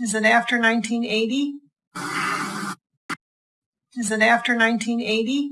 Is it after 1980? Is it after 1980?